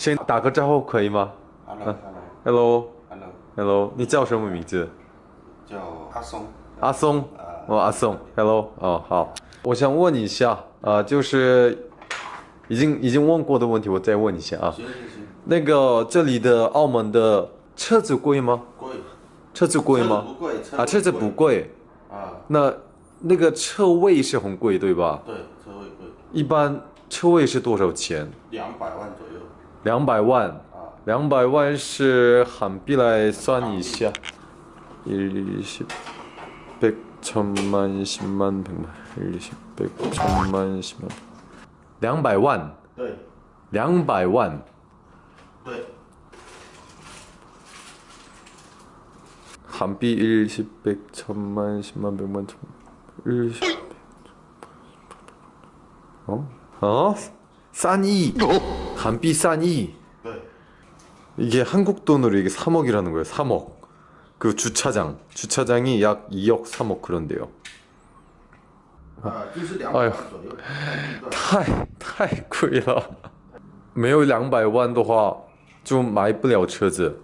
先打个招呼可以吗 Hello，Hello，Hello，？Hello，Hello，Hello，你叫什么名字？叫阿松。阿松，哦，阿松，Hello，哦，好，我想问一下，啊、就是已经已经问过的问题，我再问一下啊。行行行，那个这里的澳门的车子贵吗？贵。车子贵吗？不贵，啊，车子不贵，啊，那那个车位是很贵，对吧？对，车位贵，一般车位是多少钱？两百万左右。 两百万，啊，两百万是韩币来算一下，一十、百、천만、十万、百万、一十、百、천만、十万，两百万，对两百万，对，韩币一十、百、천만、十万、百万、천一十，哦哦，三亿，韩币 三亿。 对， 이게 한국 돈으로 이게 3억이라는 거예요. 3억. 그 주차장, 주차장이 약 2억 3억 그런데요. 啊，就是两百哎呦万左右。太太贵了。没有两百万的话，就买不了车子，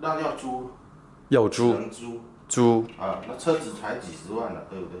那要租，要租只能租租啊，那车子才几十万了，对不对？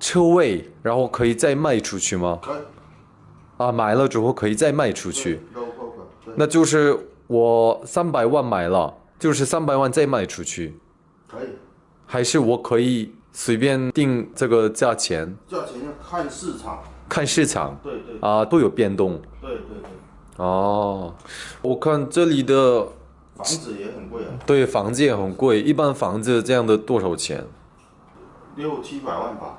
车位然后可以再卖出去吗可以。啊买了之后可以再卖出去那就是我三百万买了就是三百万再卖出去可以。还是我可以随便定这个价钱，价钱要看市场。看市场对对啊都有变动对对对，哦。我看这里的房子也很贵啊，对房子也很贵，一般房子这样的多少钱？六七百万吧。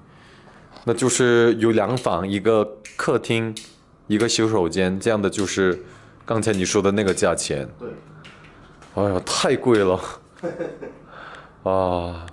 那就是有两房，一个客厅，一个洗手间，这样的就是刚才你说的那个价钱。对，哎呀，太贵了 啊！